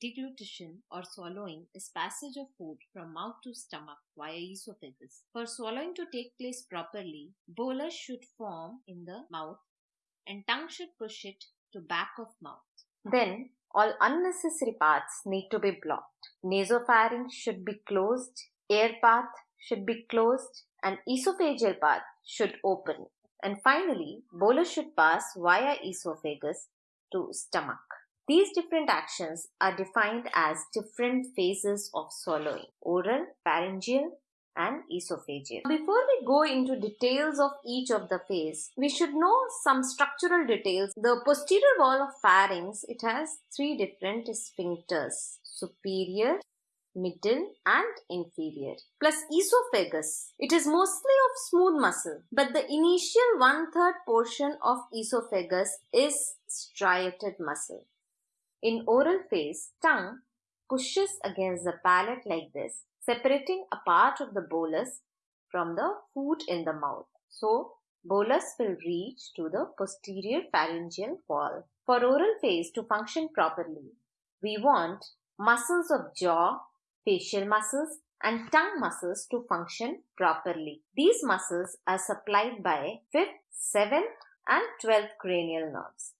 Deglutition or swallowing is passage of food from mouth to stomach via esophagus. For swallowing to take place properly, bolus should form in the mouth and tongue should push it to back of mouth. Then all unnecessary paths need to be blocked. Nasopharynx should be closed, air path should be closed and esophageal path should open. And finally, bolus should pass via esophagus to stomach. These different actions are defined as different phases of swallowing oral, pharyngeal, and esophageal. Before we go into details of each of the phase, we should know some structural details. The posterior wall of pharynx, it has three different sphincters, superior, middle and inferior. Plus esophagus. It is mostly of smooth muscle, but the initial one-third portion of esophagus is striated muscle. In oral phase, tongue pushes against the palate like this, separating a part of the bolus from the food in the mouth. So, bolus will reach to the posterior pharyngeal wall. For oral phase to function properly, we want muscles of jaw, facial muscles and tongue muscles to function properly. These muscles are supplied by 5th, 7th and 12th cranial nerves.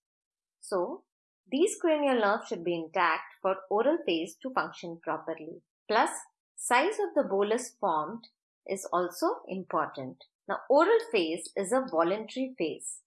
So, these cranial nerves should be intact for oral phase to function properly. Plus, size of the bolus formed is also important. Now, oral phase is a voluntary phase.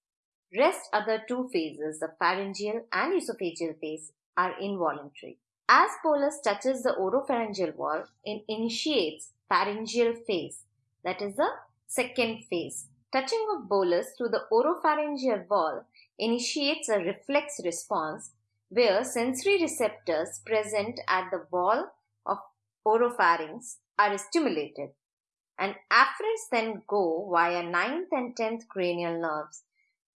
Rest other two phases, the pharyngeal and esophageal phase, are involuntary. As bolus touches the oropharyngeal wall, it initiates pharyngeal phase, that is the second phase. Touching of bolus to the oropharyngeal wall initiates a reflex response where sensory receptors present at the wall of oropharynx are stimulated and afferents then go via 9th and 10th cranial nerves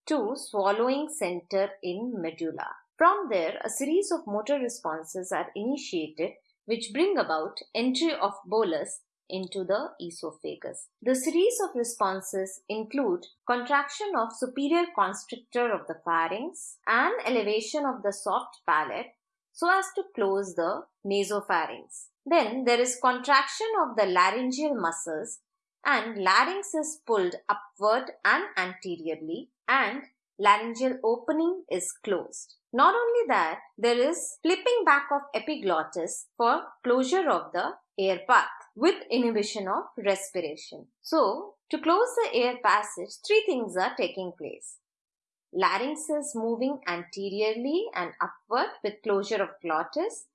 to swallowing center in medulla. From there, a series of motor responses are initiated which bring about entry of bolus into the esophagus. The series of responses include contraction of superior constrictor of the pharynx and elevation of the soft palate so as to close the nasopharynx. Then there is contraction of the laryngeal muscles and larynx is pulled upward and anteriorly and laryngeal opening is closed. Not only that, there is flipping back of epiglottis for closure of the air path with inhibition of respiration. So, to close the air passage, three things are taking place. Larynx is moving anteriorly and upward with closure of glottis.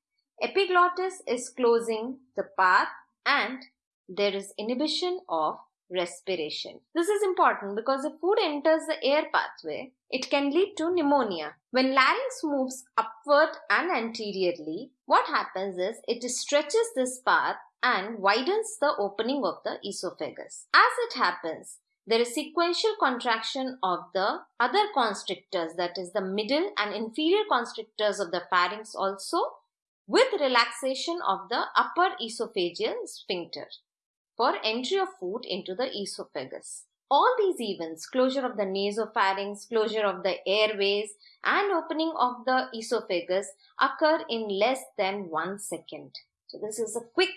Epiglottis is closing the path and there is inhibition of respiration. This is important because if food enters the air pathway, it can lead to pneumonia. When larynx moves upward and anteriorly, what happens is it stretches this path and widens the opening of the esophagus. As it happens, there is sequential contraction of the other constrictors that is the middle and inferior constrictors of the pharynx also with relaxation of the upper esophageal sphincter for entry of food into the esophagus. All these events, closure of the nasopharynx, closure of the airways and opening of the esophagus occur in less than one second. So this is a quick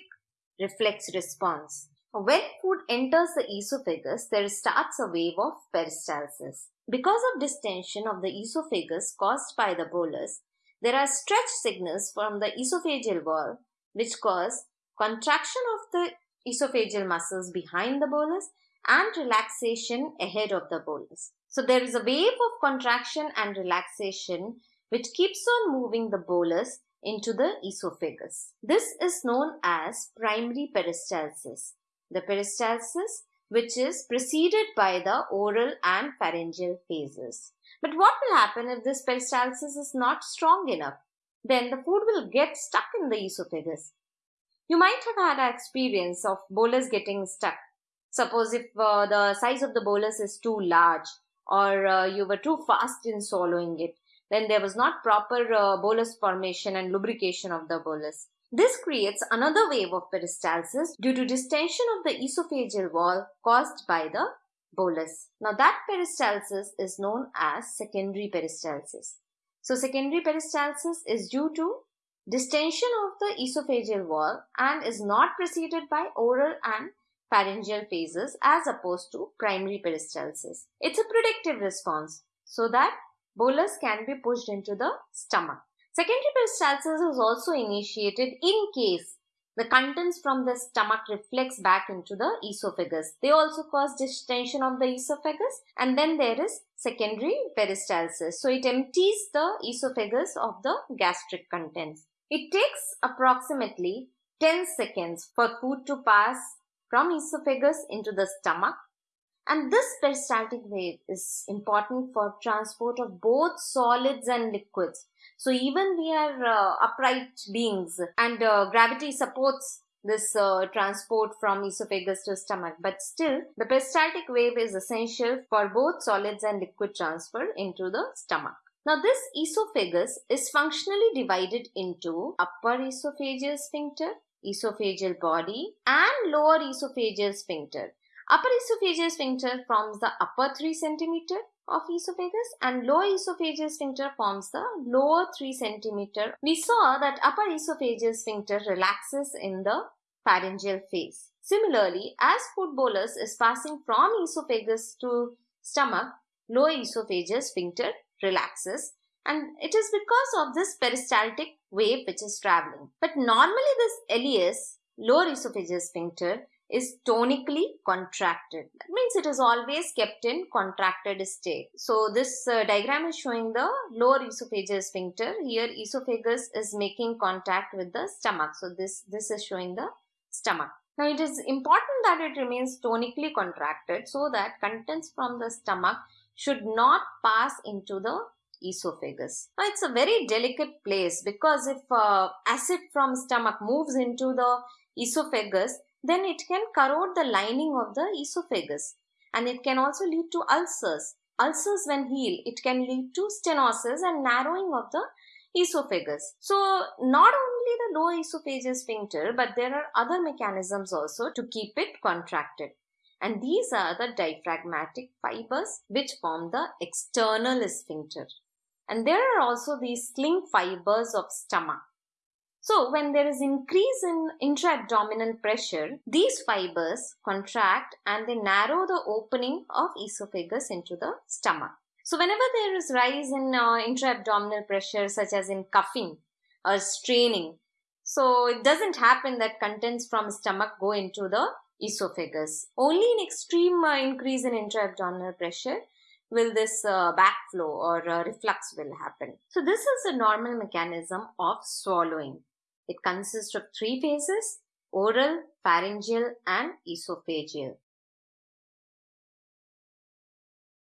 reflex response. When food enters the esophagus, there starts a wave of peristalsis. Because of distension of the esophagus caused by the bolus, there are stretch signals from the esophageal wall which cause contraction of the esophageal muscles behind the bolus and relaxation ahead of the bolus. So there is a wave of contraction and relaxation which keeps on moving the bolus into the esophagus. This is known as primary peristalsis. The peristalsis which is preceded by the oral and pharyngeal phases. But what will happen if this peristalsis is not strong enough? Then the food will get stuck in the esophagus. You might have had an experience of bolus getting stuck. Suppose if uh, the size of the bolus is too large or uh, you were too fast in swallowing it then there was not proper uh, bolus formation and lubrication of the bolus. This creates another wave of peristalsis due to distension of the esophageal wall caused by the bolus. Now that peristalsis is known as secondary peristalsis. So secondary peristalsis is due to distension of the esophageal wall and is not preceded by oral and pharyngeal phases as opposed to primary peristalsis. It's a predictive response so that bolus can be pushed into the stomach. Secondary peristalsis is also initiated in case the contents from the stomach reflects back into the esophagus. They also cause distension of the esophagus and then there is secondary peristalsis. So it empties the esophagus of the gastric contents. It takes approximately 10 seconds for food to pass from esophagus into the stomach and this peristaltic wave is important for transport of both solids and liquids so even we are uh, upright beings and uh, gravity supports this uh, transport from esophagus to stomach but still the peristaltic wave is essential for both solids and liquid transfer into the stomach. Now this esophagus is functionally divided into upper esophageal sphincter, esophageal body and lower esophageal sphincter. Upper esophageal sphincter forms the upper 3 centimeter of esophagus and lower esophageal sphincter forms the lower 3 centimeter. We saw that upper esophageal sphincter relaxes in the pharyngeal phase. Similarly, as food bolus is passing from esophagus to stomach, lower esophageal sphincter relaxes and it is because of this peristaltic wave which is traveling. But normally this LES, lower esophageal sphincter, is tonically contracted. That means it is always kept in contracted state. So this uh, diagram is showing the lower esophageal sphincter. Here esophagus is making contact with the stomach. So this, this is showing the stomach. Now it is important that it remains tonically contracted so that contents from the stomach should not pass into the esophagus. Now it's a very delicate place because if uh, acid from stomach moves into the esophagus, then it can corrode the lining of the esophagus and it can also lead to ulcers. Ulcers when heal, it can lead to stenosis and narrowing of the esophagus. So not only the lower esophageal sphincter but there are other mechanisms also to keep it contracted. And these are the diaphragmatic fibers which form the external sphincter. And there are also these sling fibers of stomach so when there is increase in intra-abdominal pressure, these fibers contract and they narrow the opening of esophagus into the stomach. So whenever there is rise in uh, intra-abdominal pressure such as in cuffing or straining, so it doesn't happen that contents from stomach go into the esophagus. Only in extreme uh, increase in intra-abdominal pressure will this uh, backflow or uh, reflux will happen. So this is a normal mechanism of swallowing. It consists of three phases, oral, pharyngeal and esophageal.